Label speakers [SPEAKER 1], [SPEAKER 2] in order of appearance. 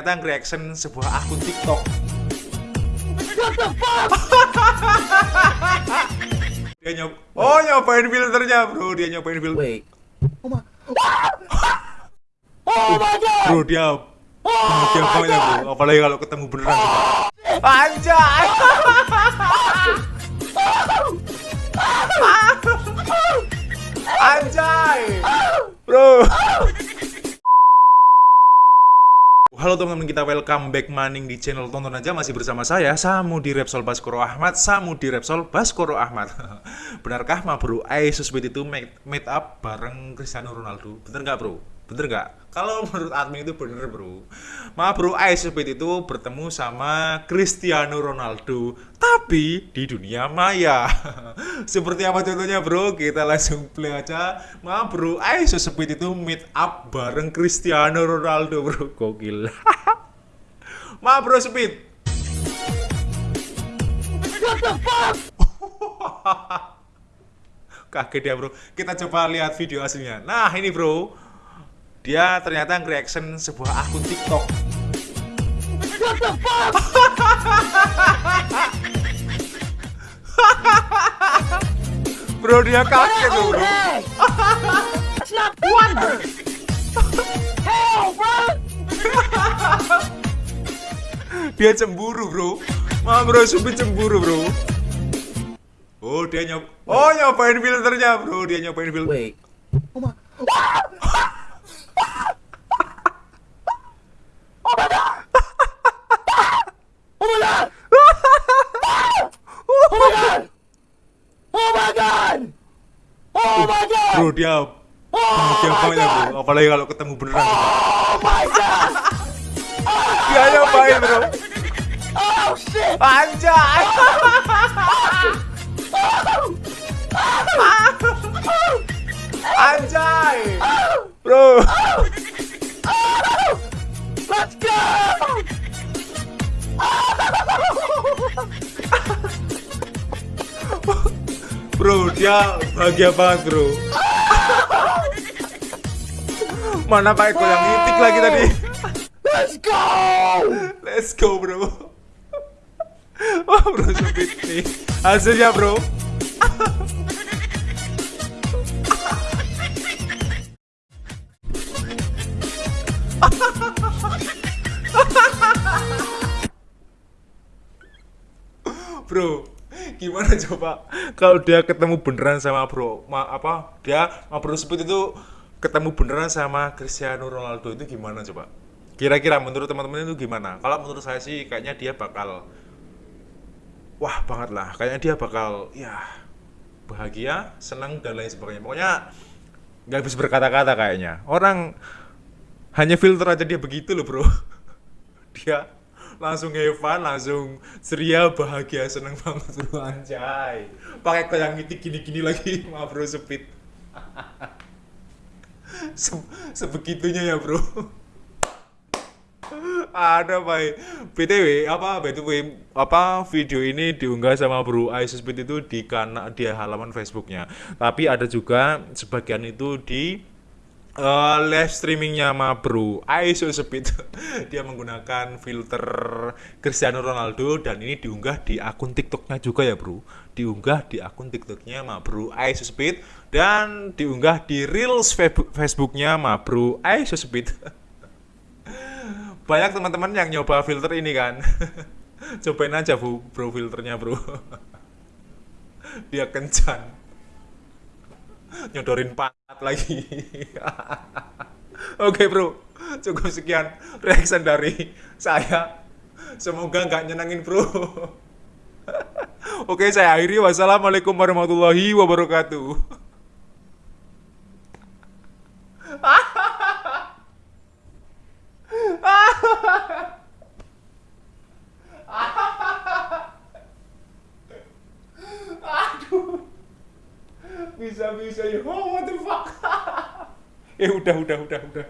[SPEAKER 1] ternyata reaction sebuah akun TikTok.
[SPEAKER 2] What the fuck?
[SPEAKER 1] Dia nyob Oh, nyobain filternya, Bro. Dia nyobain filter.
[SPEAKER 2] Wait. Oh my. Oh my god!
[SPEAKER 1] Bro, dia bahagia banget ya, Bro. Apalagi kalau ketemu beneran. Anjay. Halo teman-teman kita welcome back maning di channel tonton aja. Masih bersama saya Samu di Repsol Baskoro Ahmad. Samu di Repsol Baskoro Ahmad. Benarkah ma bro Asus Speed itu made up bareng Cristiano Ronaldo. Bener nggak bro? Bener nggak? Kalau menurut admin itu bener bro. Ma bro Speed itu bertemu sama Cristiano Ronaldo Tapi di dunia maya. Seperti apa contohnya bro? Kita langsung play aja. Ma bro Speed itu meet up bareng Cristiano Ronaldo bro. Gokil. Ma bro Speed
[SPEAKER 2] What the fuck?
[SPEAKER 1] Kaget ya bro. Kita coba lihat video aslinya. Nah ini bro Dia ternyata reaction sebuah akun TikTok
[SPEAKER 2] What the fuck?
[SPEAKER 1] Bro dia kaget tuh
[SPEAKER 2] Oh,
[SPEAKER 1] bro
[SPEAKER 2] hey! That's not wonder! Hell, bro!
[SPEAKER 1] Dia cemburu bro Ma bro Supit cemburu bro Oh dia nyob Oh nyobain filternya bro Dia nyobain filter
[SPEAKER 2] Wait. Oh my. Oh my god! Oh my god! Oh my god! Oh my god! Oh my god!
[SPEAKER 1] Bro dia bahagia banget ya bro Apalagi kalau ketemu beneran.
[SPEAKER 2] Oh my god!
[SPEAKER 1] Dia nyobain bro?
[SPEAKER 2] Oh shit!
[SPEAKER 1] Anjay. Anjay. Bro.
[SPEAKER 2] Let's go!
[SPEAKER 1] Bro dia bahagia banget bro Mana pakai goyang itik lagi tadi?
[SPEAKER 2] Let's go!
[SPEAKER 1] Let's go bro. Wah bro Supit nih. Hasilnya bro. Bro, gimana coba? Kalau dia ketemu beneran sama bro, ma apa dia ma bro Speed itu ketemu beneran sama Cristiano Ronaldo itu gimana coba? Kira-kira menurut teman-teman itu gimana? Kalau menurut saya sih kayaknya dia bakal wah banget lah, kayaknya dia bakal ya bahagia, senang dan lain sebagainya. Pokoknya nggak bisa berkata-kata kayaknya. Orang hanya filter aja dia begitu loh bro. dia langsung Evan, langsung ceria, bahagia, seneng banget bro anjay. Pakai itik gini-gini lagi, ma bro sepit. Se- sebegitunya ya bro. Ada baik. BTW apa BTW apa video ini diunggah sama Bro Speed itu di kana di halaman Facebooknya. Tapi ada juga sebagian itu di eh, live streamingnya sama Bro Ice Speed. Dia menggunakan filter Cristiano Ronaldo dan ini diunggah di akun TikToknya juga ya Bro. Diunggah di akun TikToknya sama Bro Ice Speed dan diunggah di Reels Facebook- Facebooknya sama Bro Ice Speed. banyak teman-teman yang nyoba filter ini kan? Cobain aja bu bro filternya bro. Dia kencan nyodorin pantat lagi. Oke bro. Cukup sekian reaction dari saya. Semoga nggak nyenangin bro. Oke saya akhiri. Wassalamualaikum warahmatullahi wabarakatuh bisa bisa ya. Oh what the fuck? Eh udah udah udah udah